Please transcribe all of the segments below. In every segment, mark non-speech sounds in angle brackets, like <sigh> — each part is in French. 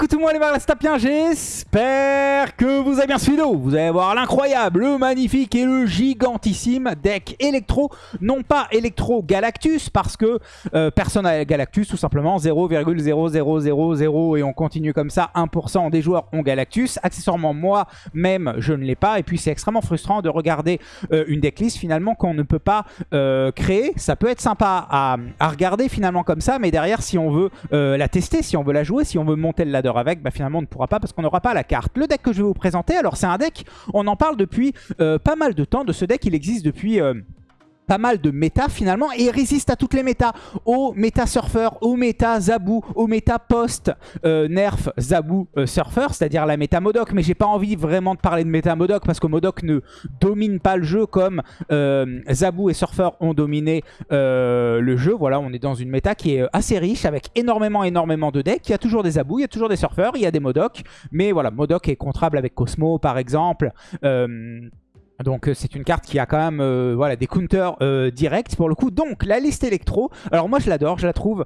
écoutez-moi les bien, j'espère que vous avez bien suivi Vous allez voir l'incroyable, le magnifique et le gigantissime deck électro. Non pas électro Galactus parce que euh, personne n'a Galactus, tout simplement 0,0000 et on continue comme ça, 1% des joueurs ont Galactus. Accessoirement moi-même je ne l'ai pas et puis c'est extrêmement frustrant de regarder euh, une decklist finalement qu'on ne peut pas euh, créer. Ça peut être sympa à, à, regarder finalement comme ça mais derrière si on veut la tester, si on veut la jouer, si on veut monter le ladder avec, bah finalement on ne pourra pas parce qu'on n'aura pas la carte. Le deck que je vais vous présenter, alors c'est un deck, on en parle depuis euh, pas mal de temps de ce deck, il existe depuis... Euh, pas mal de méta finalement et résiste à toutes les méta. Au méta surfer, au méta Zabou, au méta post euh, nerf Zabou surfer, c'est-à-dire la méta Modoc. Mais j'ai pas envie vraiment de parler de méta Modoc parce que Modoc ne domine pas le jeu comme euh, Zabou et surfer ont dominé euh, le jeu. Voilà, on est dans une méta qui est assez riche avec énormément énormément de decks. Il y a toujours des Zabou, il y a toujours des surfeurs, il y a des Modoc. Mais voilà, Modoc est contrable avec Cosmo par exemple. Donc euh, c'est une carte qui a quand même euh, voilà, des counters euh, directs pour le coup. Donc la liste électro, alors moi je l'adore, je la trouve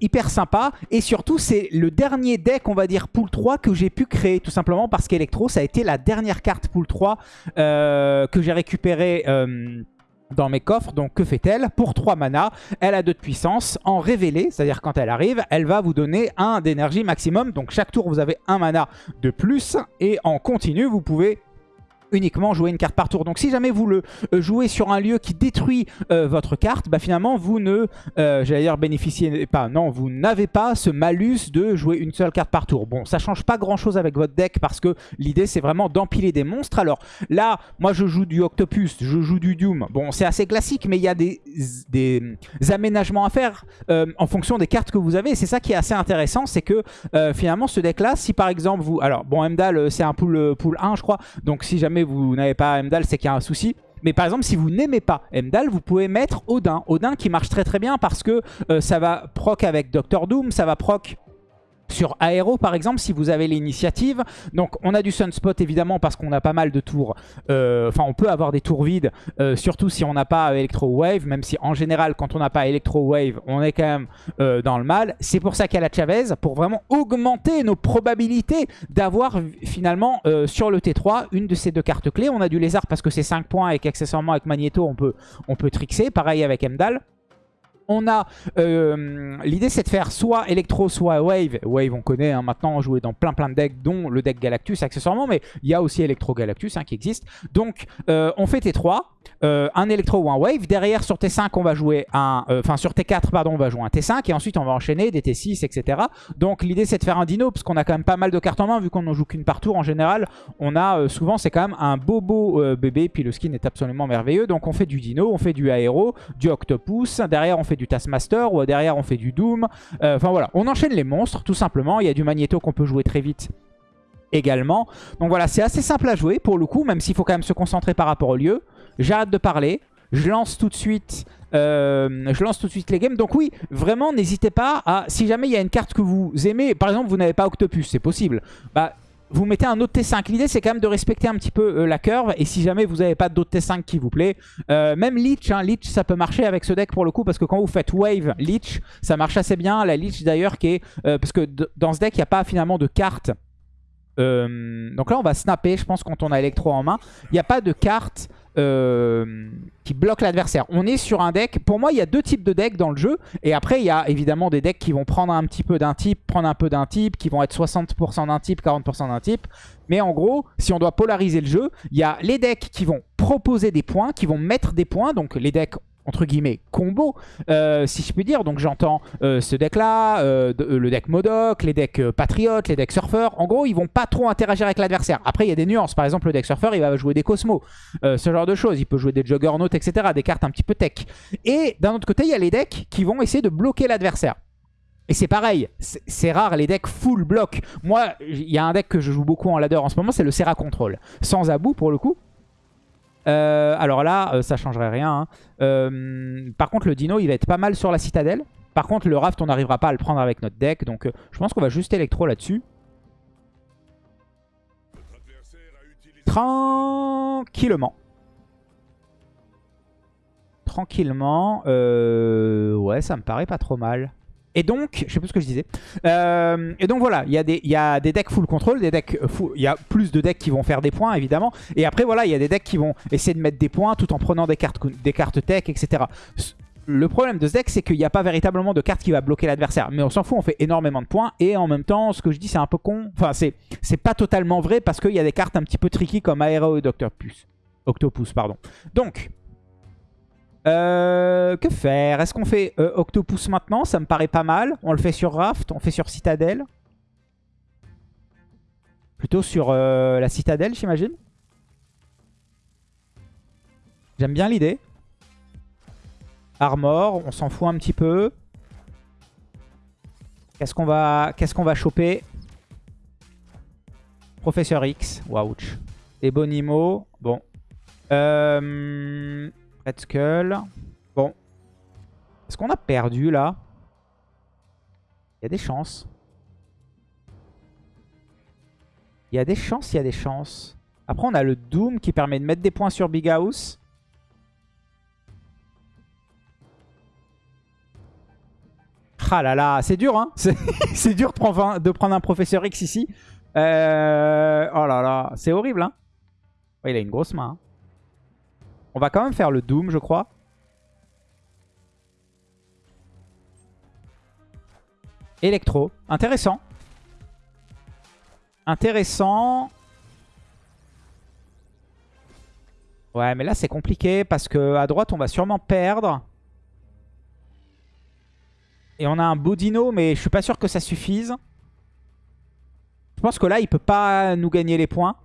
hyper sympa. Et surtout c'est le dernier deck on va dire pool 3 que j'ai pu créer tout simplement parce qu'Electro ça a été la dernière carte pool 3 que j'ai récupérée dans mes coffres. Donc que fait-elle? Pour 3 mana, elle a 2 de puissance. En révélé, c'est-à-dire quand elle arrive, elle va vous donner 1 d'énergie maximum. Donc chaque tour vous avez 1 mana de plus. Et en continu, vous pouvez uniquement jouer une carte par tour. Donc si jamais vous le euh, jouez sur un lieu qui détruit euh, votre carte, bah finalement vous ne, euh, j'allais dire bénéficiez pas, non, vous n'avez pas ce malus de jouer une seule carte par tour. Bon, ça change pas grand chose avec votre deck parce que l'idée c'est vraiment d'empiler des monstres. Alors là, moi je joue du Octopus, je joue du Doom. Bon, c'est assez classique, mais il y a des, des aménagements à faire en fonction des cartes que vous avez. C'est ça qui est assez intéressant, c'est que finalement ce deck là, si par exemple vous... Alors bon, Emdal c'est un pool, pool 1 je crois, donc si jamais vous n'avez pas Emdal, c'est qu'il y a un souci. Mais par exemple, si vous n'aimez pas Emdal, vous pouvez mettre Odin. Odin qui marche très très bien parce que euh, ça va proc avec Doctor Doom, ça va proc sur Aero par exemple si vous avez l'initiative. Donc on a du Sunspot évidemment parce qu'on a pas mal de tours. Euh, enfin on peut avoir des tours vides euh, surtout si on n'a pas Electro Wave. Même si en général quand on n'a pas Electro Wave on est quand même euh, dans le mal. C'est pour ça qu'il y a la Chavez pour vraiment augmenter nos probabilités d'avoir finalement sur le T3 une de ces deux cartes clés. On a du Lézard parce que c'est 5 points et qu'accessoirement avec Magneto on peut, on peut trixer. Pareil avec Emdal on a euh, l'idée c'est de faire soit électro soit wave. Wave on connaît hein, maintenant on joue dans plein plein de decks dont le deck Galactus accessoirement mais il y a aussi électro Galactus hein, qui existe. Donc euh, on fait T3 euh, un électro ou un wave. Derrière sur T5 on va jouer un enfin sur T4 pardon on va jouer un T5 et ensuite on va enchaîner des T6 etc donc l'idée c'est de faire un dino parce qu'on a quand même pas mal de cartes en main. Vu qu'on ne joue qu'une par tour en général on a souvent c'est quand même un beau beau bébé puis le skin est absolument merveilleux. Donc on fait du dino on fait du aéro du octopus. Derrière on fait du Taskmaster ou derrière on fait du Doom. Euh, enfin voilà, on enchaîne les monstres tout simplement. Il y a du Magneto qu'on peut jouer très vite également. Donc voilà, c'est assez simple à jouer pour le coup, même s'il faut quand même se concentrer par rapport au lieu. J'arrête de parler. Je lance tout de suite euh, je lance tout de suite les games. Donc oui, vraiment, n'hésitez pas à... Si jamais il y a une carte que vous aimez, par exemple, vous n'avez pas Octopus, c'est possible. Bah, vous mettez un autre T5. L'idée, c'est quand même de respecter un petit peu euh, la curve. Et si jamais vous n'avez pas d'autres T5 qui vous plaît, euh, même Leech, hein, Leech, ça peut marcher avec ce deck pour le coup. Parce que quand vous faites Wave, Leech, ça marche assez bien. La Leech d'ailleurs, qui est... Euh, parce que dans ce deck, il n'y a pas finalement de carte. donc là, on va snapper, je pense, quand on a Electro en main. Il n'y a pas de carte euh, qui bloque l'adversaire. On est sur un deck, pour moi il y a deux types de decks dans le jeu, et après il y a évidemment des decks qui vont prendre un petit peu d'un type, prendre un peu d'un type, qui vont être 60% d'un type, 40% d'un type, mais en gros, si on doit polariser le jeu, il y a les decks qui vont proposer des points, qui vont mettre des points, donc les decks entre guillemets combo. Euh, si je puis dire donc j'entends euh, ce deck là euh, le deck Modoc les decks Patriotes les decks Surfer en gros ils vont pas trop interagir avec l'adversaire. Après il y a des nuances. Par exemple le deck Surfer il va jouer des Cosmos ce genre de choses. Il peut jouer des Juggernaut etc des cartes un petit peu tech. Et d'un autre côté il y a les decks qui vont essayer de bloquer l'adversaire. Et c'est pareil, c'est rare les decks full block. Moi, il y a un deck que je joue beaucoup en ladder en ce moment, c'est le Serra Control. Sans Abou pour le coup. Euh, alors là, euh, ça changerait rien. Hein. Euh, par contre, le dino, il va être pas mal sur la citadelle. Par contre, le raft, on n'arrivera pas à le prendre avec notre deck. Donc, je pense qu'on va juste électro là-dessus. Tranquillement. Tranquillement. ouais, ça me paraît pas trop mal. Et donc, je sais plus ce que je disais. Euh, et donc voilà, il y, a des, decks full control, des decks il y a plus de decks qui vont faire des points évidemment. Et après voilà, il y a des decks qui vont essayer de mettre des points tout en prenant des cartes, des cartes tech, etc. Le problème de ce deck, c'est qu'il n'y a pas véritablement de carte qui va bloquer l'adversaire. Mais on s'en fout, on fait énormément de points. Et en même temps, ce que je dis, c'est un peu con. Enfin, c'est pas totalement vrai parce qu'il y a des cartes un petit peu tricky comme Aero et Octopus. Octopus, pardon. Donc, euh, que faire? Est-ce qu'on fait euh, Octopus maintenant? Ça me paraît pas mal. On le fait sur Raft, on fait sur Citadel. Plutôt sur euh, la Citadelle, j'imagine. J'aime bien l'idée. Armor, on s'en fout un petit peu. Qu'est-ce qu'on va, va choper? Professeur X, wouch. Ebonimo, bon. Euh, Red Skull. Bon. Est-ce qu'on a perdu là? Il y a des chances. Il y a des chances, il y a des chances. Après, on a le Doom qui permet de mettre des points sur Big House. Ah là là, c'est dur, hein <laughs> C'est dur de prendre, un professeur X ici. Euh, oh là là, c'est horrible, hein Il a une grosse main. Hein. On va quand même faire le Doom, je crois. Electro. Intéressant. Intéressant. Ouais, mais là, c'est compliqué parce que à droite, on va sûrement perdre. Et on a un Bodino, mais je suis pas sûr que ça suffise. Je pense que là, il peut pas nous gagner les points.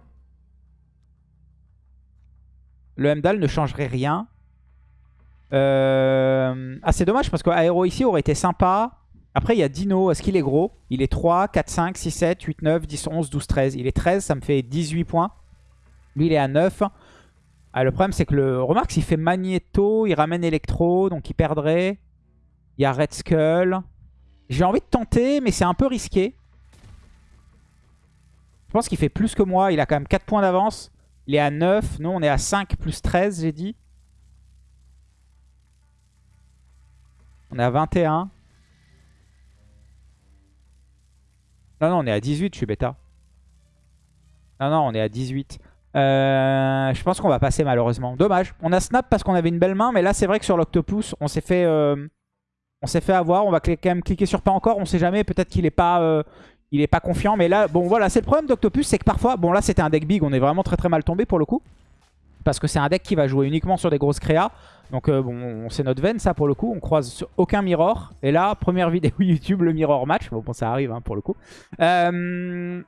Le Hemdal ne changerait rien. Euh... Ah, c'est dommage parce qu'Aéro ici aurait été sympa. Après, il y a Dino. Est-ce qu'il est gros? Il est 3, 4, 5, 6, 7, 8, 9, 10, 11, 12, 13. Il est 13, ça me fait 18 points. Lui, il est à 9. Ah, le problème, c'est que le... Remarque, s'il fait Magneto, il ramène Electro, donc il perdrait. Il y a Red Skull. J'ai envie de tenter, mais c'est un peu risqué. Je pense qu'il fait plus que moi. Il a quand même 4 points d'avance. Il est à 9. Nous, on est à 5 plus 13, j'ai dit. On est à 21. Non, non, on est à 18, je suis bêta. Non, non, on est à 18. Euh, je pense qu'on va passer malheureusement. Dommage. On a snap parce qu'on avait une belle main, mais là, c'est vrai que sur l'octopus, on s'est fait... Euh, on s'est fait avoir. On va quand même cliquer sur pas encore. On sait jamais. Peut-être qu'il est pas... Euh, il est pas confiant. Mais là, bon voilà, c'est le problème d'Octopus, c'est que parfois, bon là c'était un deck big, on est vraiment très très mal tombé pour le coup. Parce que c'est un deck qui va jouer uniquement sur des grosses créas. Donc euh, bon, c'est notre veine ça pour le coup. On croise aucun mirror. Et là, première <laughs> vidéo YouTube, le mirror match. Bon, bon ça arrive hein, pour le coup. Euh,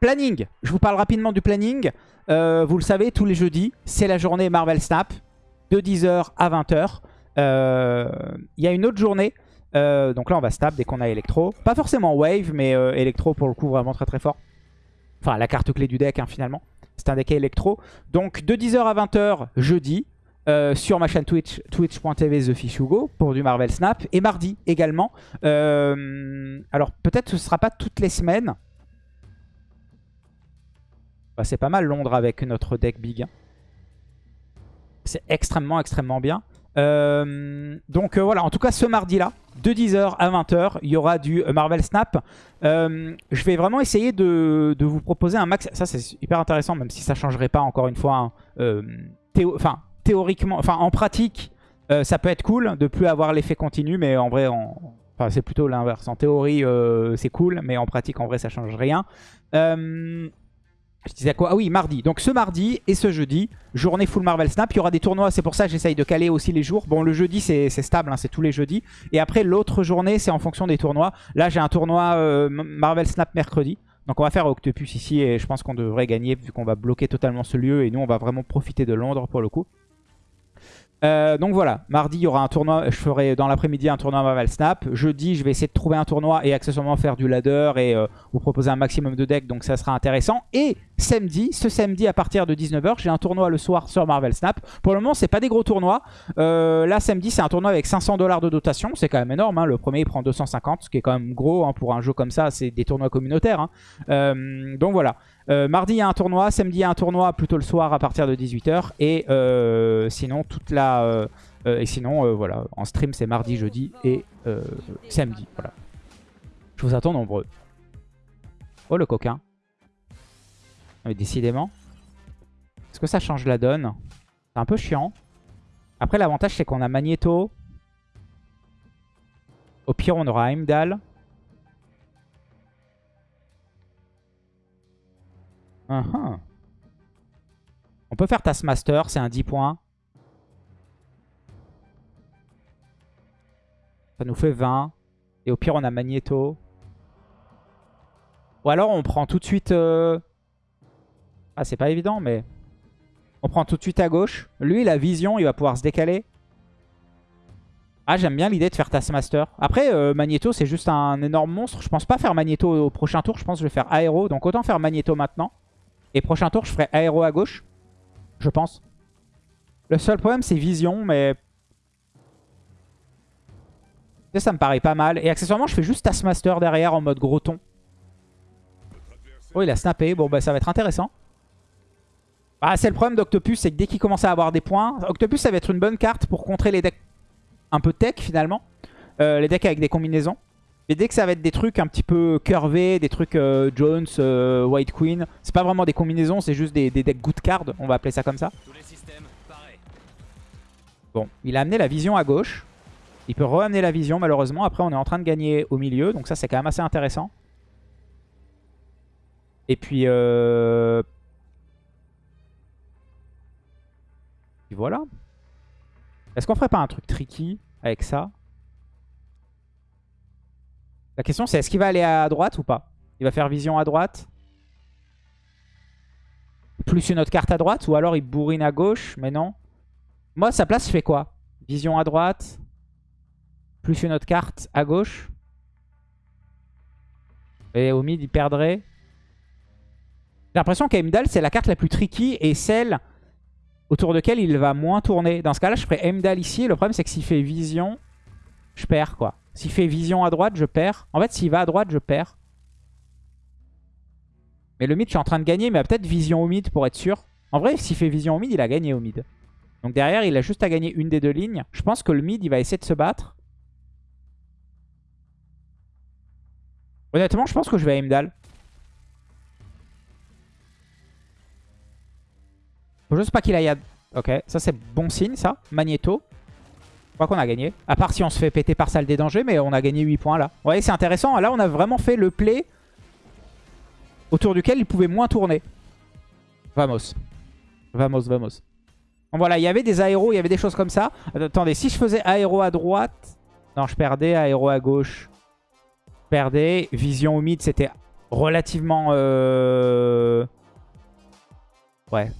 planning. Je vous parle rapidement du planning. Euh, vous le savez, tous les jeudis, c'est la journée Marvel Snap. De 10h à 20h. Il y a une autre journée euh, donc là, on va stab dès qu'on a Electro. Pas forcément Wave, mais euh, Electro pour le coup vraiment très très fort. Enfin, la carte clé du deck hein, finalement. C'est un deck Electro. Donc de 10h à 20h jeudi. Euh, sur ma chaîne Twitch, twitch.tv TheFishUgo pour du Marvel Snap. Et mardi également. alors peut-être ce ne sera pas toutes les semaines. Bah, c'est pas mal Londres avec notre deck big. Hein. C'est extrêmement extrêmement bien. Donc voilà, en tout cas ce mardi-là, de 10h à 20h, il y aura du Marvel Snap. Euh, je vais vraiment essayer de, vous proposer un max. Ça, c'est hyper intéressant, même si ça ne changerait pas, encore une fois. Hein. Euh, enfin, théoriquement, enfin, en pratique, euh, ça peut être cool de plus avoir l'effet continu, mais en vrai, c'est plutôt l'inverse. En théorie, c'est cool, mais en pratique, en vrai, ça change rien. Je disais quoi? Ah oui, mardi. Donc ce mardi et ce jeudi, journée full Marvel Snap. Il y aura des tournois, c'est pour ça que j'essaye de caler aussi les jours. Bon, le jeudi, c'est stable, hein, c'est tous les jeudis. Et après, l'autre journée, c'est en fonction des tournois. Là, j'ai un tournoi euh, Marvel Snap mercredi. Donc on va faire Octopus ici et je pense qu'on devrait gagner vu qu'on va bloquer totalement ce lieu. Et nous, on va vraiment profiter de Londres pour le coup. Euh, donc voilà, mardi il y aura un tournoi, je ferai dans l'après-midi un tournoi Marvel Snap. Jeudi je vais essayer de trouver un tournoi et accessoirement faire du ladder et euh, vous proposer un maximum de decks, donc ça sera intéressant. Et samedi, ce samedi à partir de 19h, j'ai un tournoi le soir sur Marvel Snap. Pour le moment c'est pas des gros tournois. Euh, là samedi c'est un tournoi avec 500 dollars de dotation, c'est quand même énorme. Hein. Le premier il prend 250, ce qui est quand même gros hein, pour un jeu comme ça, c'est des tournois communautaires. Hein. donc voilà. Euh, mardi, il y a un tournoi. Samedi, il y a un tournoi plutôt le soir à partir de 18h. Et euh, sinon, toute la, Euh, et sinon, euh, voilà, en stream, c'est mardi, jeudi et euh, samedi. Voilà. Je vous attends nombreux. Oh, le coquin. Mais décidément. Est-ce que ça change la donne? C'est un peu chiant. Après, l'avantage, c'est qu'on a Magneto. Au pire, on aura Heimdall. Uh-huh. On peut faire Taskmaster, c'est un 10 points. Ça nous fait 20. Et au pire, on a Magneto. Ou alors, on prend tout de suite... Euh, ah, c'est pas évident, mais... On prend tout de suite à gauche. Lui, la vision, il va pouvoir se décaler. Ah, j'aime bien l'idée de faire Taskmaster. Après, euh, Magneto, c'est juste un énorme monstre. Je pense pas faire Magneto au prochain tour. Je pense que je vais faire Aéro. Donc autant faire Magneto maintenant. Et prochain tour, je ferai Aéro à gauche. Je pense. Le seul problème, c'est Vision, mais... Ça, me paraît pas mal. Et accessoirement, je fais juste Taskmaster derrière en mode gros ton. Oh, il a snappé. Bon, bah ça va être intéressant. Ah, c'est le problème d'Octopus, c'est que dès qu'il commence à avoir des points... Octopus, ça va être une bonne carte pour contrer les decks un peu tech, finalement. Euh, les decks avec des combinaisons. Mais dès que ça va être des trucs un petit peu curvés, des trucs euh, Jones, euh, White Queen, c'est pas vraiment des combinaisons, c'est juste des, decks good card, on va appeler ça comme ça. Bon, il a amené la vision à gauche. Il peut re-amener la vision malheureusement. Après on est en train de gagner au milieu, donc ça c'est quand même assez intéressant. Et puis... Euh... Et voilà. Est-ce qu'on ferait pas un truc tricky avec ça? La question c'est est-ce qu'il va aller à droite ou pas? Il va faire vision à droite? Plus une autre carte à droite? Ou alors il bourrine à gauche. Mais non? Moi sa place je fais quoi? Vision à droite. Plus une autre carte à gauche? Et au mid il perdrait? J'ai l'impression qu'Aimdal c'est la carte la plus tricky et celle autour de laquelle il va moins tourner. Dans ce cas là je ferais Aimdal ici. Le problème c'est que s'il fait vision, je perds quoi. S'il fait vision à droite, je perds. En fait, s'il va à droite, je perds. Mais le mid, je suis en train de gagner, mais peut-être vision au mid pour être sûr. En vrai, s'il fait vision au mid, il a gagné au mid. Donc derrière, il a juste à gagner une des deux lignes. Je pense que le mid, il va essayer de se battre. Honnêtement, je pense que je vais à Heimdall. Faut juste pas qu'il aille à... Ok, ça c'est bon signe ça. Magneto. Je crois qu'on a gagné. À part si on se fait péter par salle des dangers, mais on a gagné 8 points là. Vous voyez, c'est intéressant. Là, on a vraiment fait le play autour duquel il pouvait moins tourner. Vamos. Vamos, vamos. Bon, voilà, il y avait des aéros, il y avait des choses comme ça. Attendez, si je faisais aéro à droite... Non, je perdais. Aéro à gauche. Je perdais. Vision au mid, c'était relativement... Euh... Ouais,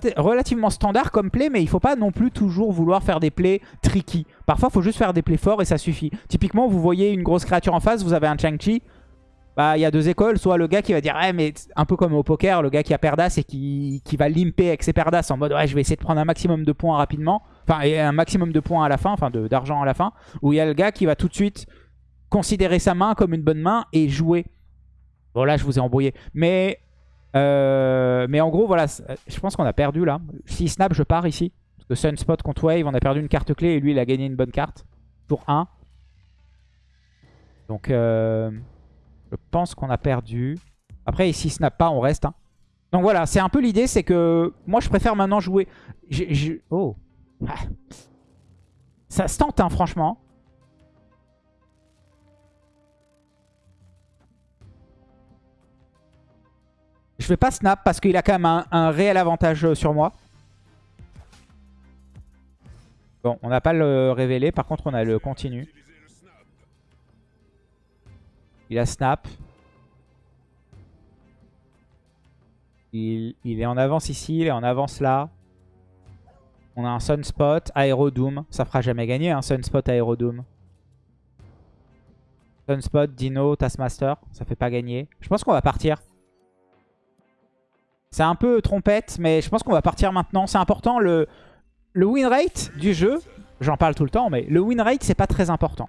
c'est relativement standard comme play, mais il faut pas non plus toujours vouloir faire des plays tricky. Parfois, il faut juste faire des plays forts et ça suffit. Typiquement, vous voyez une grosse créature en face, vous avez un Chang-Chi. Bah, il y a deux écoles. Soit le gars qui va dire, ouais, mais un peu comme au poker, le gars qui a perdas et qui, qui va limper avec ses perdas en mode, ouais, je vais essayer de prendre un maximum de points rapidement. Enfin, et un maximum de points à la fin, enfin d'argent à la fin. Ou il y a le gars qui va tout de suite considérer sa main comme une bonne main et jouer. Bon, là, je vous ai embrouillé. Mais euh, mais en gros, voilà, je pense qu'on a perdu là. Si snap, je pars ici. Parce que Sunspot contre Wave, on a perdu une carte clé et lui, il a gagné une bonne carte. Tour 1. Donc, euh, je pense qu'on a perdu. Après, si snap pas, on reste. Hein. Donc voilà, c'est un peu l'idée, c'est que moi, je préfère maintenant jouer... Oh ah. Ça se tente, hein, franchement. Je vais pas snap parce qu'il a quand même un, réel avantage euh, sur moi. Bon, on n'a pas le révélé. Par contre, on a le continu. Il a snap. Il, est en avance ici, il est en avance là. On a un Sunspot, Aerodoom. Ça fera jamais gagner un Sunspot, Aerodoom. Sunspot, Dino, Taskmaster. Ça fait pas gagner. Je pense qu'on va partir. C'est un peu trompette, mais je pense qu'on va partir maintenant. C'est important, le, le win rate du jeu, j'en parle tout le temps, mais le win rate, c'est pas très important.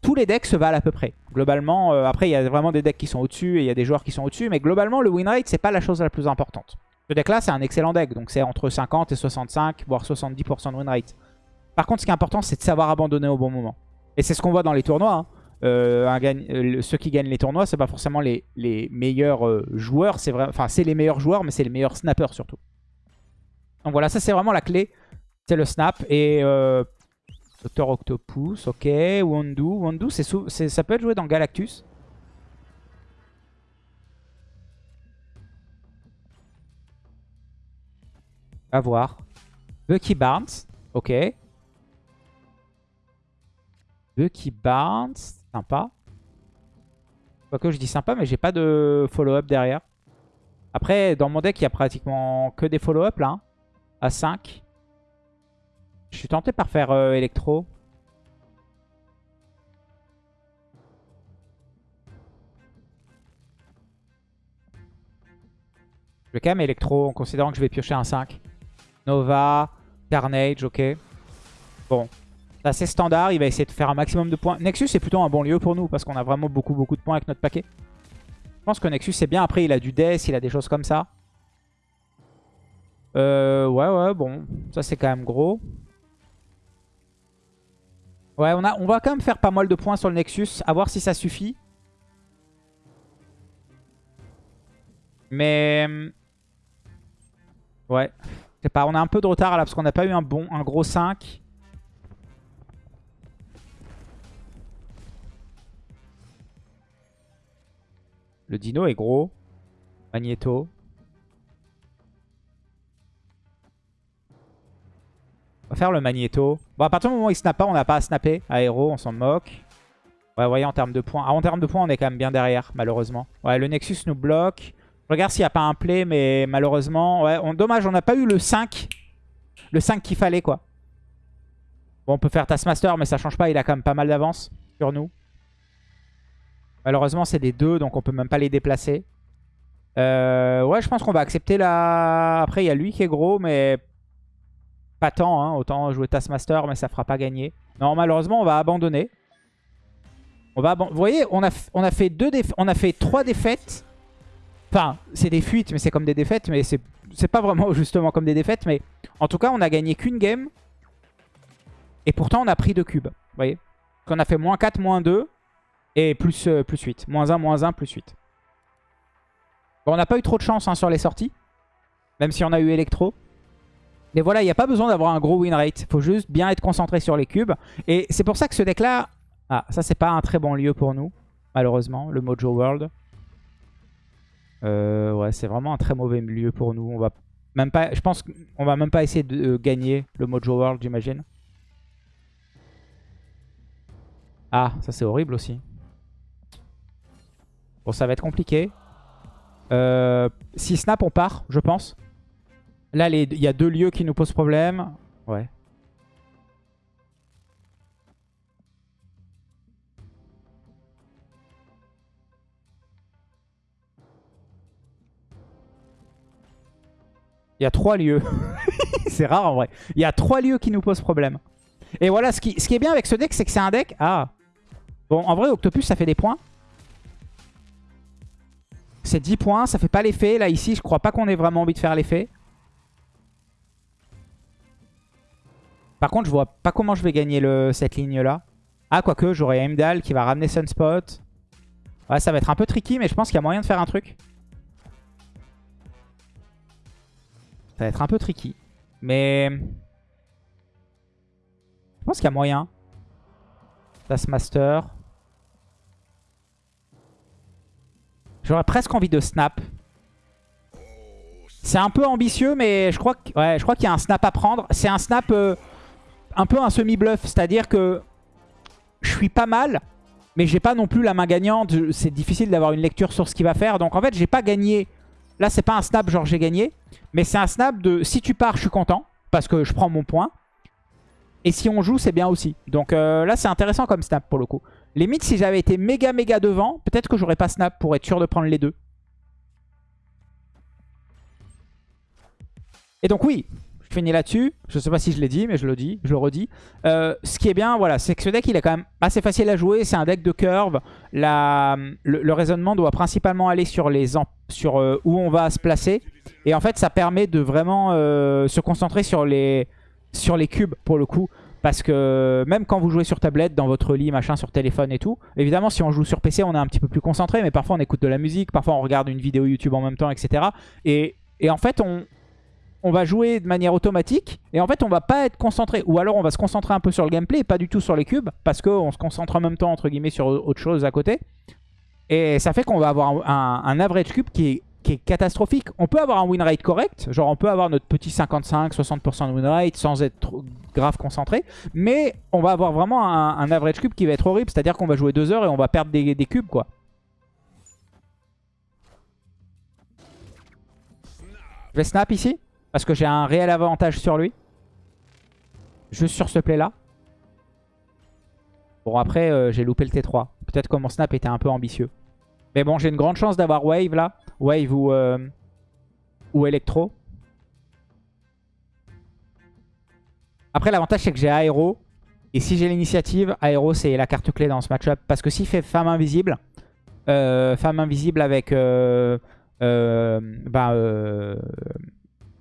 Tous les decks se valent à peu près. Globalement, euh, après, il y a vraiment des decks qui sont au-dessus et il y a des joueurs qui sont au-dessus, mais globalement, le win rate, c'est pas la chose la plus importante. Ce deck-là, c'est un excellent deck, donc c'est entre 50 et 65, voire 70% de win rate. Par contre, ce qui est important, c'est de savoir abandonner au bon moment. Et c'est ce qu'on voit dans les tournois. hein. Euh, euh, ceux qui gagnent les tournois, c'est pas forcément les, meilleurs euh, joueurs. C'est enfin, c'est les meilleurs joueurs, mais c'est les meilleurs snappers surtout. Donc voilà, ça c'est vraiment la clé. C'est le snap. Et Dr Octopus, ok. Wondu. Wondu, c'est- ça peut être joué dans Galactus. À voir. Bucky Barnes, ok. Bucky Barnes, sympa. Quoique je dis sympa, mais j'ai pas de follow-up derrière. Après, dans mon deck, il y a pratiquement que des follow-up là. hein, à 5. Je suis tenté par faire euh, électro. Je vais quand même électro en considérant que je vais piocher un 5. Nova, Carnage, ok. Bon, c'est assez standard. Il va essayer de faire un maximum de points. Nexus est plutôt un bon lieu pour nous parce qu'on a vraiment beaucoup beaucoup de points avec notre paquet. Je pense que Nexus c'est bien. Après, il a du Death, il a des choses comme ça. Euh, ouais, ouais, bon. Ça, c'est quand même gros. Ouais, on va quand même faire pas mal de points sur le Nexus. À voir si ça suffit. Mais... hum, Ouais. Je sais pas, on a un peu de retard là parce qu'on n'a pas eu un bon, un gros 5. Le dino est gros. Magneto. On va faire le Magneto. Bon, à partir du moment où il snap pas, on n'a pas à snapper. Aéro, on s'en moque. Ouais, vous voyez, en termes de points. Ah, en termes de points, on est quand même bien derrière, malheureusement. Ouais, le Nexus nous bloque. Je regarde s'il n'y a pas un play, mais malheureusement... Ouais, dommage, on n'a pas eu le 5. Le 5 qu'il fallait, quoi. Bon, on peut faire Taskmaster, mais ça change pas. Il a quand même pas mal d'avance sur nous. Malheureusement, c'est des 2, donc on peut même pas les déplacer. Euh, ouais, je pense qu'on va accepter la... Après, il y a lui qui est gros, mais pas tant. Hein. Autant jouer Taskmaster, mais ça fera pas gagner. Non, malheureusement, on va abandonner. On va Vous voyez, on a, fait deux on a fait trois défaites. Enfin, c'est des fuites, mais c'est comme des défaites. Mais c'est c'est pas vraiment <laughs> justement comme des défaites. Mais en tout cas, on a gagné qu'une game. Et pourtant, on a pris deux cubes. Vous voyez Qu'on a fait moins 4, moins 2. Et plus, euh, plus 8. Moins 1, moins 1, plus 8. Bon, on n'a pas eu trop de chance hein, sur les sorties. Même si on a eu Electro. Mais voilà, il n'y a pas besoin d'avoir un gros win rate. Il faut juste bien être concentré sur les cubes. Et c'est pour ça que ce deck-là... Ah, ça, c'est pas un très bon lieu pour nous. Malheureusement, le Mojo World. Euh, ouais, c'est vraiment un très mauvais lieu pour nous. On va même pas... Je pense qu'on va même pas essayer de euh, gagner le Mojo World, j'imagine. Ah, ça c'est horrible aussi. Bon, ça va être compliqué. Euh, si snap, on part, je pense. Là, il y a deux lieux qui nous posent problème. Ouais. Il y a trois lieux. <laughs> c'est rare en vrai. Il y a trois lieux qui nous posent problème. Et voilà, ce qui est bien avec ce deck, c'est que c'est un deck... Ah Bon, en vrai, Octopus, ça fait des points. C'est 10 points, ça fait pas l'effet. Là, ici, je crois pas qu'on ait vraiment envie de faire l'effet. Par contre, je vois pas comment je vais gagner cette ligne-là. Ah, quoique, j'aurai Heimdall qui va ramener Sunspot. Ouais, ça va être un peu tricky, mais je pense qu'il y a moyen de faire un truc. Ça va être un peu tricky. Mais... Je pense qu'il y a moyen. Taskmaster. J'aurais presque envie de snap. C'est un peu ambitieux, mais je crois que- ouais, qu'il y a un snap à prendre. C'est un snap euh, un peu un semi-bluff. C'est-à-dire que je suis pas mal, mais j'ai pas non plus la main gagnante. C'est difficile d'avoir une lecture sur ce qu'il va faire. Donc en fait, j'ai pas gagné. Là, c'est pas un snap genre j'ai gagné. Mais c'est un snap de si tu pars, je suis content. Parce que je prends mon point. Et si on joue, c'est bien aussi. Donc euh, là, c'est intéressant comme snap pour le coup. Limite, si j'avais été méga méga devant, peut-être que j'aurais pas snap pour être sûr de prendre les deux. Et donc oui, je finis là-dessus. Je sais pas si je l'ai dit, mais je le dis, je le redis. Euh, ce qui est bien, voilà, c'est que ce deck, il est quand même assez facile à jouer. C'est un deck de curve. Le, raisonnement doit principalement aller sur, les sur euh, où on va se placer. Et en fait, ça permet de vraiment euh, se concentrer sur les cubes, pour le coup. Parce que même quand vous jouez sur tablette, dans votre lit, machin, sur téléphone et tout, évidemment si on joue sur PC on est un petit peu plus concentré, mais parfois on écoute de la musique, parfois on regarde une vidéo YouTube en même temps, etc. Et, en fait on, va jouer de manière automatique et en fait on va pas être concentré. Ou alors on va se concentrer un peu sur le gameplay et pas du tout sur les cubes parce qu'on se concentre en même temps entre guillemets sur autre chose à côté. Et ça fait qu'on va avoir un average cube qui est qui est catastrophique. On peut avoir un win rate correct, genre on peut avoir notre petit 55-60% de win rate sans être grave concentré, mais on va avoir vraiment un, average cube qui va être horrible, c'est-à-dire qu'on va jouer 2 heures et on va perdre des, cubes quoi. Je vais snap ici, parce que j'ai un réel avantage sur lui. Juste sur ce play là. Bon après euh, j'ai loupé le T3. Peut-être que mon snap était un peu ambitieux. Mais bon j'ai une grande chance d'avoir wave là. Wave ou, euh, ou Electro. Après, l'avantage, c'est que j'ai Aéro. Et si j'ai l'initiative, Aéro, c'est la carte clé dans ce match-up. Parce que s'il fait Femme Invisible, euh, Femme Invisible avec... Euh, euh bah,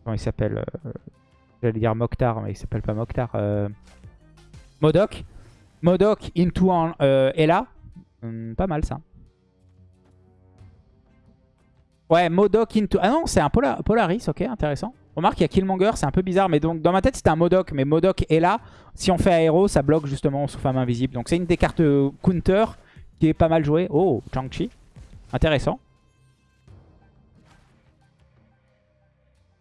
comment il s'appelle J'allais dire Mokhtar, mais il s'appelle pas Mokhtar. Modok. Modok into Ella. Hmm, pas mal, ça. Ouais, Modoc into... Ah non, c'est un Polaris, ok, intéressant. Remarque, il y a Killmonger, c'est un peu bizarre, mais donc dans ma tête c'était un Modoc, mais Modoc est là. Si on fait aéro, ça bloque justement sous femme invisible. Donc c'est une des cartes euh, counter qui est pas mal jouée. Oh, Chang-Chi, intéressant.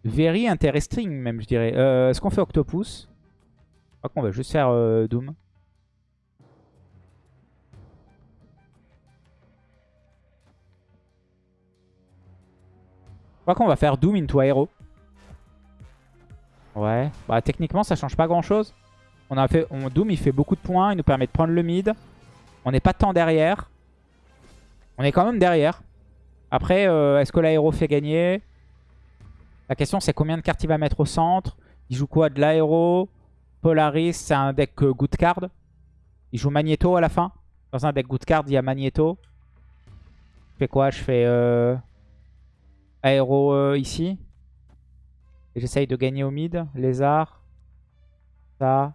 Very interesting même, je dirais. Euh, Est-ce qu'on fait Octopus? Je crois qu'on va juste faire euh, Doom. Qu'on va faire Doom into Aero. Ouais. Bah techniquement ça change pas grand chose. On a fait, on, Doom il fait beaucoup de points. Il nous permet de prendre le mid. On n'est pas tant derrière. On est quand même derrière. Après, euh, est-ce que l'aéro fait gagner? La question c'est combien de cartes il va mettre au centre? Il joue quoi? De l'aéro Polaris, c'est un deck euh, good card. Il joue Magneto à la fin. Dans un deck good card, il y a Magneto. Je fais quoi? Je fais... Euh aéro euh, ici. J'essaye de gagner au mid. Lézard. Ça.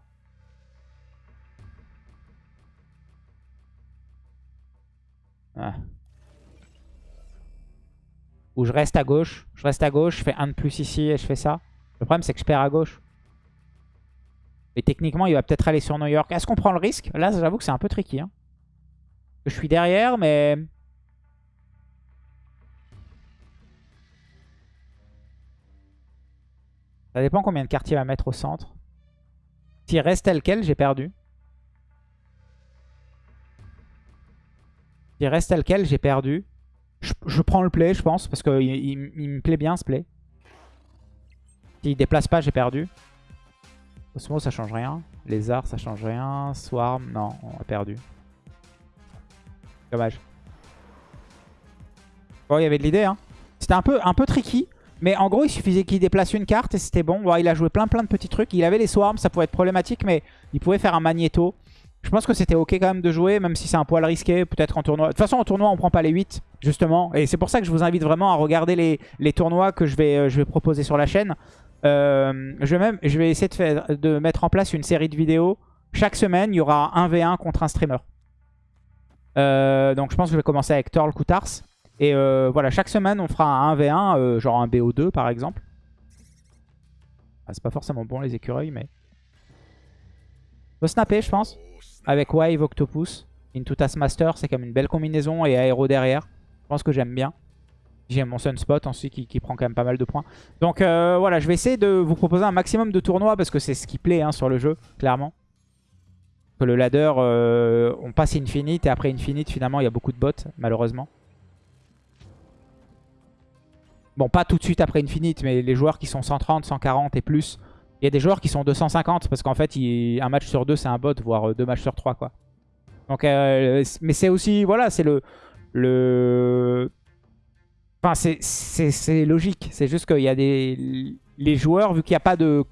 Ou je reste à gauche. Je reste à gauche, je fais un de plus ici et je fais ça. Le problème c'est que je perds à gauche. Et techniquement il va peut-être aller sur New York. Est-ce qu'on prend le risque? Là j'avoue que c'est un peu tricky. Hein. Je suis derrière mais... Ça dépend combien de quartiers il va mettre au centre. S'il reste tel quel, j'ai perdu. S'il reste tel quel, j'ai perdu. Je, prends le play, je pense, parce qu'il il, me plaît bien ce play. S'il déplace pas, j'ai perdu. Osmo, ça change rien. Lézard, ça change rien. Swarm, non, on a perdu. Dommage. Bon, il y avait de l'idée, hein. C'était un peu, un peu tricky. Mais en gros, il suffisait qu'il déplace une carte et c'était bon. il a joué plein plein de petits trucs. Il avait les swarms, ça pouvait être problématique, mais il pouvait faire un magnéto. Je pense que c'était ok quand même de jouer, même si c'est un poil risqué, peut-être en tournoi. De toute façon, en tournoi, on prend pas les 8, justement. Et c'est pour ça que je vous invite vraiment à regarder les, tournois que je vais, euh, je vais proposer sur la chaîne. Euh, je, vais essayer de, mettre en place une série de vidéos. Chaque semaine, il y aura un v1 contre un streamer. Euh, donc je pense que je vais commencer avec Torl Koutars. Et euh, voilà, chaque semaine, on fera un 1v1, euh, genre un BO2 par exemple. Ah, c'est pas forcément bon les écureuils, mais... On peut snapper, je pense. Avec Wave, Octopus, Into Taskmaster, c'est comme une belle combinaison. Et Aéro derrière. Je pense que j'aime bien. J'ai mon Sunspot ensuite qui, prend quand même pas mal de points. Donc euh, voilà, je vais essayer de vous proposer un maximum de tournois parce que c'est ce qui plaît hein, sur le jeu, clairement. Que le ladder, on passe Infinite et après Infinite, finalement, il y a beaucoup de bots, malheureusement. Bon, pas tout de suite après Infinite, mais les joueurs qui sont 130, 140 et plus. Il y a des joueurs qui sont 250 parce qu'en fait, un match sur deux, c'est un bot, voire deux matchs sur trois, quoi. Donc, euh, mais c'est aussi, voilà, c'est le... le... Enfin, c'est logique. C'est juste qu'il y a des... Les joueurs, vu qu'il n'y a pas de...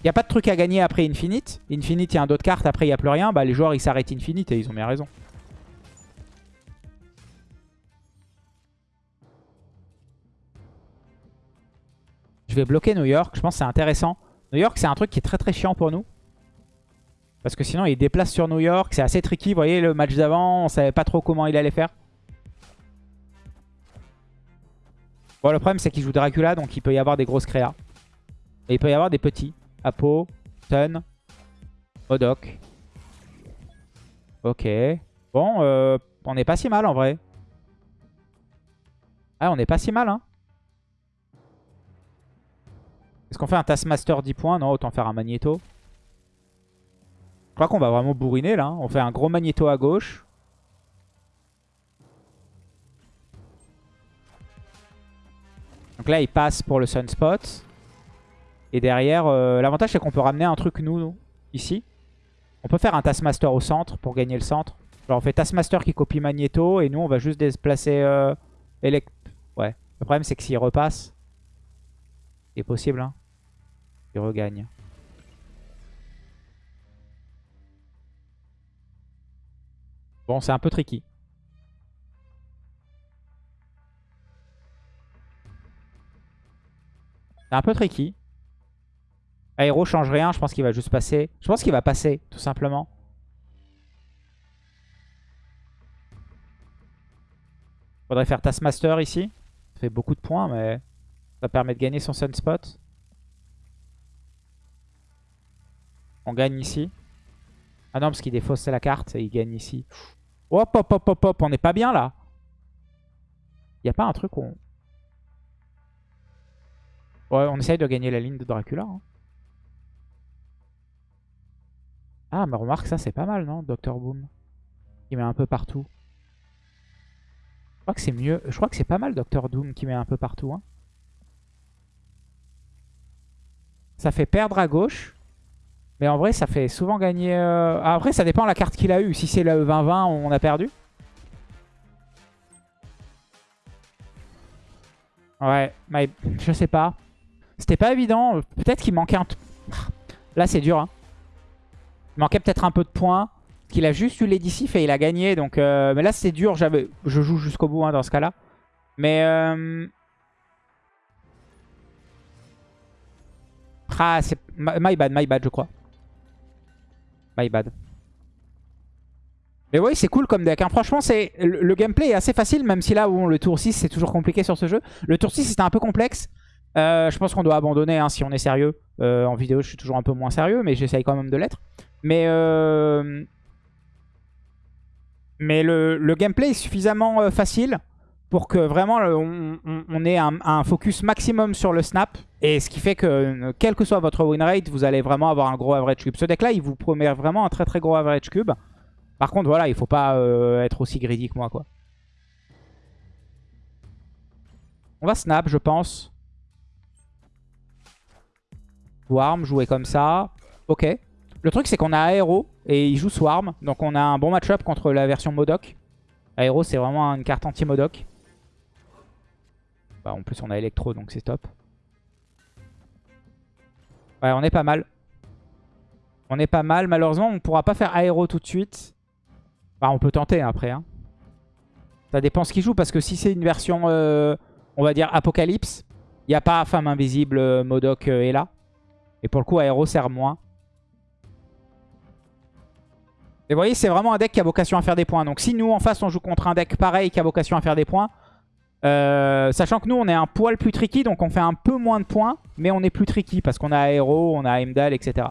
Il n'y a pas de truc à gagner après Infinite. Infinite, il y a un d'autres cartes, après il n'y a plus rien. Bah, les joueurs, ils s'arrêtent Infinite et ils ont bien raison. Je vais bloquer New York. Je pense que c'est intéressant. New York, c'est un truc qui est très très chiant pour nous. Parce que sinon, il déplace sur New York. C'est assez tricky. Vous voyez, le match d'avant, on savait pas trop comment il allait faire. Bon, le problème, c'est qu'il joue Dracula, donc il peut y avoir des grosses créas. Et il peut y avoir des petits. Apo, Stun, Modok. Ok. Bon, euh, on n'est pas si mal en vrai. Ah, on n'est pas si mal, hein. Est-ce qu'on fait un Taskmaster 10 points Non, autant faire un Magneto. Je crois qu'on va vraiment bourriner là. Hein. On fait un gros Magneto à gauche. Donc là, il passe pour le Sunspot. Et derrière, euh, l'avantage c'est qu'on peut ramener un truc nous, ici. On peut faire un Taskmaster au centre pour gagner le centre. Alors on fait Taskmaster qui copie Magneto et nous on va juste déplacer euh, Ouais. Le problème c'est que s'il repasse, c'est possible. Hein. Il regagne. Bon, c'est un peu tricky. C'est un peu tricky. Aéro change rien, je pense qu'il va juste passer. Je pense qu'il va passer, tout simplement. Faudrait faire Taskmaster ici. Ça fait beaucoup de points, mais ça permet de gagner son Sunspot. On gagne ici. Ah non, parce qu'il défausse la carte et il gagne ici. Hop, hop, hop, hop, hop. On n'est pas bien là. Il a pas un truc où on... Ouais, on essaye de gagner la ligne de Dracula. Hein. Ah, mais remarque, ça c'est pas mal, non Dr Boom? Il met un peu partout. Je crois que c'est mieux. Je crois que c'est pas mal Dr Doom qui met un peu partout. Hein. Ça fait perdre à gauche. Mais en vrai, ça fait souvent gagner... Euh, ah, après, ça dépend de la carte qu'il a eu. Si c'est le 20-20, on a perdu. Ouais, je sais pas. C'était pas évident. Peut-être qu'il manquait un... Là, c'est dur. Hein. Il manquait peut-être un peu de points. Qu'il a juste eu l'édicif et il a gagné. Donc, euh, Mais là, c'est dur. Je joue jusqu'au bout hein, dans ce cas-là. Mais... Euh... Ah, c'est... My bad, my bad, je crois. My bad. Mais oui, c'est cool comme deck. Hein. Franchement, c'est le, gameplay est assez facile, même si là, où le tour 6, c'est toujours compliqué sur ce jeu. Le tour 6, c'était un peu complexe. Euh, je pense qu'on doit abandonner hein, si on est sérieux. Euh, en vidéo, je suis toujours un peu moins sérieux, mais j'essaye quand même de l'être. Mais, euh, mais le, gameplay est suffisamment facile pour que vraiment on, ait un, focus maximum sur le snap. Et ce qui fait que, quel que soit votre win rate, vous allez vraiment avoir un gros average cube. Ce deck-là, il vous promet vraiment un très très gros average cube. Par contre, voilà, il faut pas être aussi greedy que moi, quoi. On va snap, je pense. Swarm, jouer comme ça. Ok. Le truc, c'est qu'on a Aero et il joue Swarm. Donc on a un bon match-up contre la version Modoc. Aero, c'est vraiment une carte anti-Modoc. Bah, en plus, on a Electro, donc c'est top. Ouais, on est pas mal. On est pas mal. Malheureusement, on ne pourra pas faire Aero tout de suite. Bah, on peut tenter après. Hein. Ça dépend ce qu'il joue. Parce que si c'est une version, euh, on va dire, Apocalypse, il n'y a pas Femme Invisible, euh, Modoc euh, est là. Et pour le coup, Aéro sert moins. Et vous voyez, c'est vraiment un deck qui a vocation à faire des points. Donc si nous, en face, on joue contre un deck pareil qui a vocation à faire des points, euh, sachant que nous, on est un poil plus tricky, donc on fait un peu moins de points, mais on est plus tricky parce qu'on a Aéro, on a Heimdall, etc.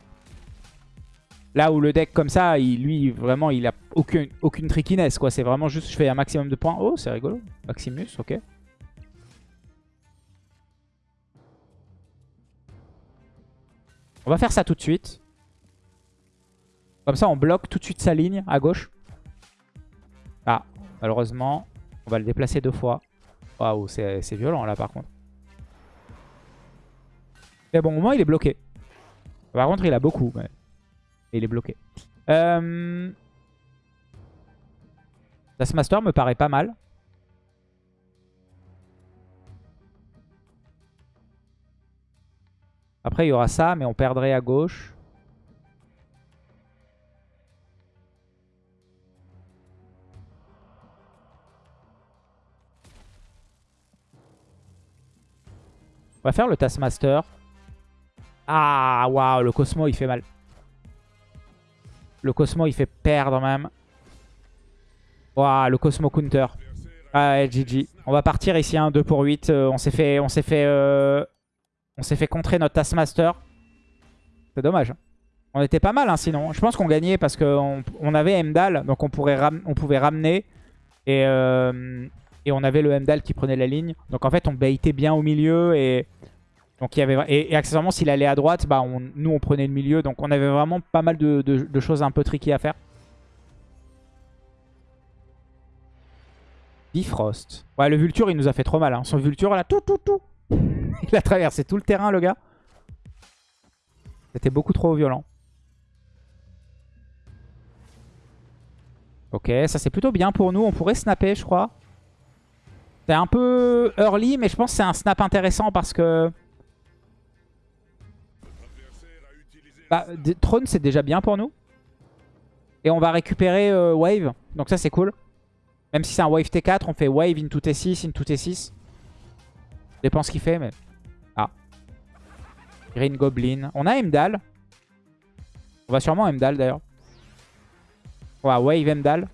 Là où le deck comme ça, lui, vraiment, il a aucune, aucune trickiness. C'est vraiment juste, je fais un maximum de points. Oh, c'est rigolo. Maximus, ok. On va faire ça tout de suite. Comme ça, on bloque tout de suite sa ligne à gauche. Ah, malheureusement, on va le déplacer deux fois. Waouh, c'est violent là par contre. Mais bon, au moins il est bloqué. Par contre, il a beaucoup. Mais il est bloqué. Euh... Master me paraît pas mal. Après, il y aura ça, mais on perdrait à gauche. On va faire le Taskmaster. Ah, waouh, le Cosmo, il fait mal. Le Cosmo, il fait perdre même. Waouh, le Cosmo counter. Ah GG. On va partir ici, un 2 pour 8. Euh, on s'est fait, on s'est fait, euh, on s'est fait contrer notre Taskmaster. C'est dommage. On était pas mal hein, sinon. Je pense qu'on gagnait parce qu'on on avait Emdal, donc on, on pouvait ramener. Et, euh, et on avait le Emdal qui prenait la ligne. Donc en fait, on baitait bien au milieu. Et, donc, il y avait, et, accessoirement, s'il allait à droite, bah, nous, on prenait le milieu. Donc on avait vraiment pas mal de, choses un peu tricky à faire. Bifrost. Ouais, le Vulture, il nous a fait trop mal. Hein. Son Vulture, là, tout, tout, tout. <laughs> il a traversé tout le terrain, le gars. C'était beaucoup trop violent. Ok, ça c'est plutôt bien pour nous. On pourrait snapper, je crois. C'est un peu early, mais je pense que c'est un snap intéressant parce que... Bah, Throne, c'est déjà bien pour nous. Et on va récupérer euh, Wave. Donc ça, c'est cool. Même si c'est un Wave T4, on fait Wave into T6, into T6. Dépend ce qu'il fait, mais... Ah. Green Goblin. On a Emdal. On va sûrement Emdal, d'ailleurs. Ouais, Wave Emdal.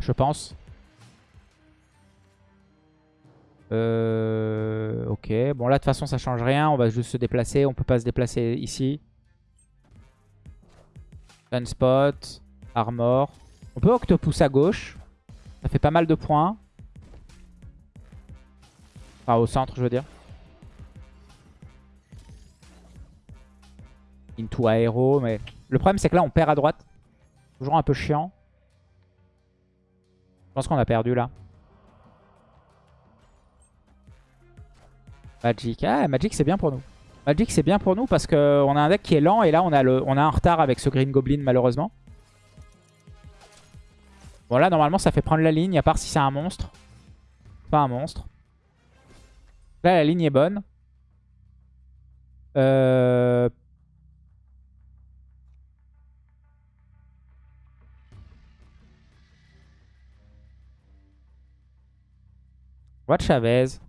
Je pense. Euh, ok. Bon, là, de toute façon, ça change rien. On va juste se déplacer. On peut pas se déplacer ici. Sunspot. Armor. On peut Octopus à gauche. Ça fait pas mal de points. Enfin, au centre, je veux dire. Into Aero, mais... Le problème, c'est que là, on perd à droite. Toujours un peu chiant. Je pense qu'on a perdu là. Magic. Ah, Magic c'est bien pour nous. Magic c'est bien pour nous parce qu'on a un deck qui est lent et là on a, le, on a un retard avec ce Green Goblin malheureusement. Bon là normalement ça fait prendre la ligne à part si c'est un monstre. Pas un monstre. Là la ligne est bonne. Euh, Chavez.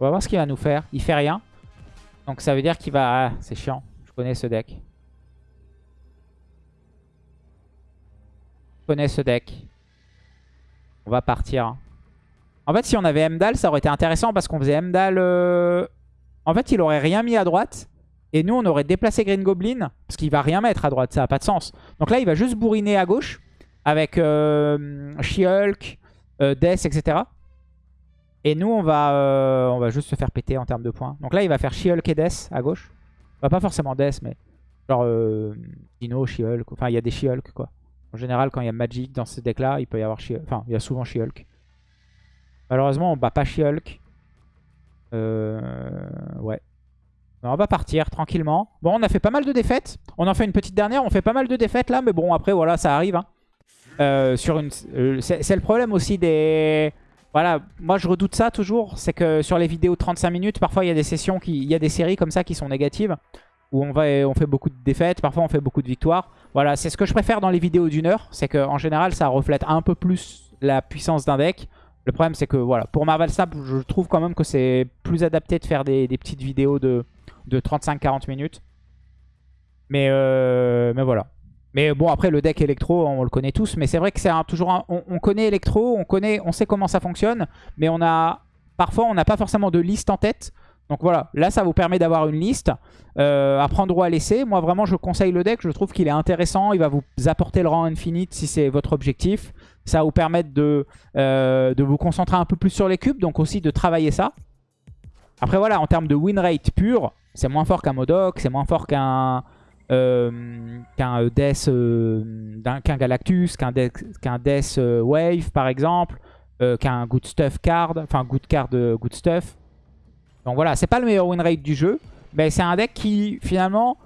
On va voir ce qu'il va nous faire. Il fait rien. Donc ça veut dire qu'il va... Ah, c'est chiant. Je connais ce deck. Je connais ce deck. On va partir. En fait, si on avait Emdal, ça aurait été intéressant parce qu'on faisait Emdal... Euh, en fait, il aurait rien mis à droite. Et nous, on aurait déplacé Green Goblin. Parce qu'il va rien mettre à droite. Ça n'a pas de sens. Donc là, il va juste bourriner à gauche avec euh, She-Hulk, euh, Death, etc. Et nous, on va, euh, on va juste se faire péter en termes de points. Donc là, il va faire She-Hulk et Death à gauche. pas forcément Death, mais genre euh, Dino, She-Hulk. Enfin, il y a des She-Hulk, quoi. En général, quand il y a Magic dans ce deck-là, il peut y avoir She-Hulk. Enfin, il y a souvent She-Hulk. Malheureusement, on bat pas She-Hulk. ouais. on va partir tranquillement. Bon, on a fait pas mal de défaites. On en fait une petite dernière. On fait pas mal de défaites là. Mais bon, après, voilà, ça arrive. Hein. Euh, euh, c'est le problème aussi des... Voilà, moi je redoute ça toujours, c'est que sur les vidéos de 35 minutes, parfois il y a des sessions, qui, il y a des séries comme ça qui sont négatives, où on, va, on fait beaucoup de défaites, parfois on fait beaucoup de victoires. Voilà, c'est ce que je préfère dans les vidéos d'une heure, c'est qu'en général ça reflète un peu plus la puissance d'un deck. Le problème c'est que voilà, pour Marvel Snap, je trouve quand même que c'est plus adapté de faire des, petites vidéos de, de 35-40 minutes. Mais, euh, mais voilà. Mais bon, après, le deck électro, on le connaît tous. Mais c'est vrai que c'est toujours on, connaît électro, on, connaît, on sait comment ça fonctionne. Mais on a parfois, on n'a pas forcément de liste en tête. Donc voilà, là, ça vous permet d'avoir une liste euh, à prendre ou à laisser. Moi, vraiment, je conseille le deck. Je trouve qu'il est intéressant. Il va vous apporter le rang infinite si c'est votre objectif. Ça va vous permettre de, euh, de vous concentrer un peu plus sur les cubes. Donc aussi de travailler ça. Après, voilà, en termes de win rate pur, c'est moins fort qu'un Modoc, c'est moins fort qu'un... Euh, qu'un euh, Death, euh, qu'un Galactus, qu'un Death, Wave par exemple, qu'un Good Stuff card, enfin Good card, Good Stuff. Donc voilà, c'est pas le meilleur win rate du jeu, mais c'est un deck qui finalement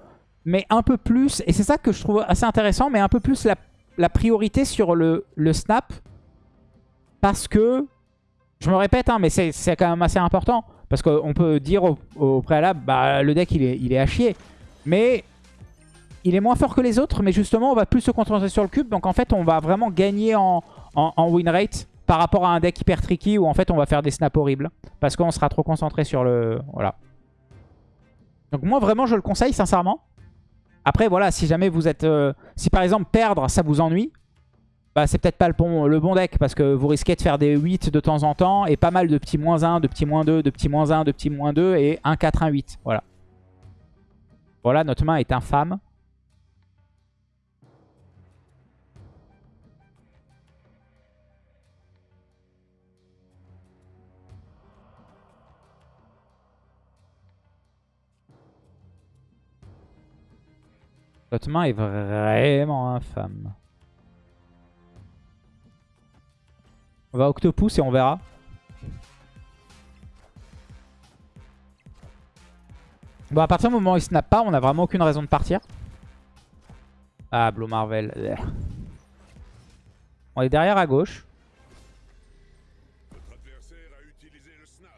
met un peu plus, et c'est ça que je trouve assez intéressant, mais un peu plus la, priorité sur le, le, snap, parce que, je me répète, hein, mais c'est quand même assez important, parce qu'on peut dire au, préalable, bah, le deck il est, il est à chier, mais il est moins fort que les autres, mais justement, on va plus se concentrer sur le cube. Donc en fait, on va vraiment gagner en, win rate par rapport à un deck hyper tricky où en fait, on va faire des snaps horribles. Parce qu'on sera trop concentré sur le... Voilà. Donc moi vraiment je le conseille sincèrement. Après voilà, si jamais vous êtes... euh, si par exemple perdre ça vous ennuie, bah c'est peut-être pas le bon, le bon deck parce que vous risquez de faire des 8 de temps en temps et pas mal de petits moins 1, de petits moins 2, de petits moins 1, de petits moins 2 et 1, 4, 1, 8. Voilà. Voilà, notre main est infâme. Notre main est vraiment infâme. On va Octopus et on verra. Bon, à partir du moment où il snap pas, on a vraiment aucune raison de partir. Ah, Blue Marvel. On est derrière à gauche.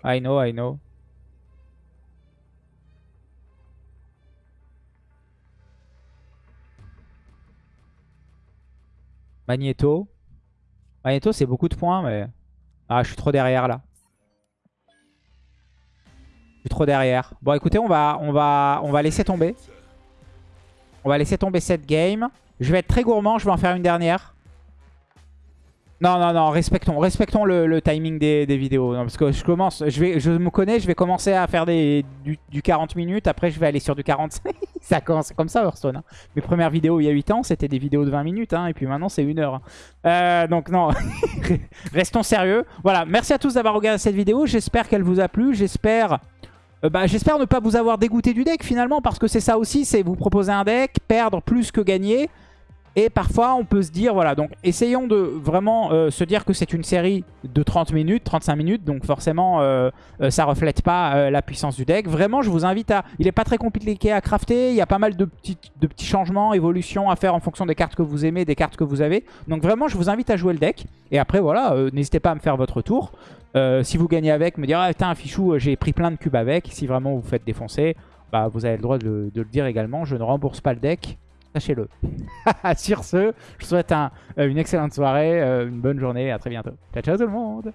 I know, I know. Magneto. Magneto, c'est beaucoup de points, mais... Ah, je suis trop derrière, là. Je suis trop derrière. Bon, écoutez, on va, on va, on va laisser tomber. On va laisser tomber cette game. Je vais être très gourmand, je vais en faire une dernière. Non, non, non, respectons, respectons le, timing des, des vidéos. Parce que je commence, je, vais, je me connais, je vais commencer à faire des, du, du 40 minutes. Après, je vais aller sur du 45. <laughs> ça commence comme ça, Hearthstone. hein. Mes premières vidéos il y a 8 ans, c'était des vidéos de 20 minutes. hein, et puis maintenant, c'est une heure. hein. Euh, donc, non, <laughs> restons sérieux. Voilà, merci à tous d'avoir regardé cette vidéo. J'espère qu'elle vous a plu. J'espère... euh, bah, J'espère ne pas vous avoir dégoûté du deck finalement parce que c'est ça aussi, c'est vous proposer un deck, perdre plus que gagner. Et parfois, on peut se dire, voilà, donc essayons de vraiment euh, se dire que c'est une série de 30 minutes, 35 minutes. Donc forcément, euh, euh, ça reflète pas euh, la puissance du deck. Vraiment, je vous invite à... Il est pas très compliqué à crafter. Il y a pas mal de petits, de petits changements, évolutions à faire en fonction des cartes que vous aimez, des cartes que vous avez. Donc vraiment, je vous invite à jouer le deck. Et après, voilà, n'hésitez pas à me faire votre tour. Si vous gagnez avec, me dire, ah putain, Fichou, j'ai pris plein de cubes avec. Si vraiment vous faites défoncer, bah, vous avez le droit de le dire également. Je ne rembourse pas le deck. Sachez-le. <laughs> Sur ce, je vous souhaite euh, une excellente soirée, euh, une bonne journée. À très bientôt. Ciao, ciao tout le monde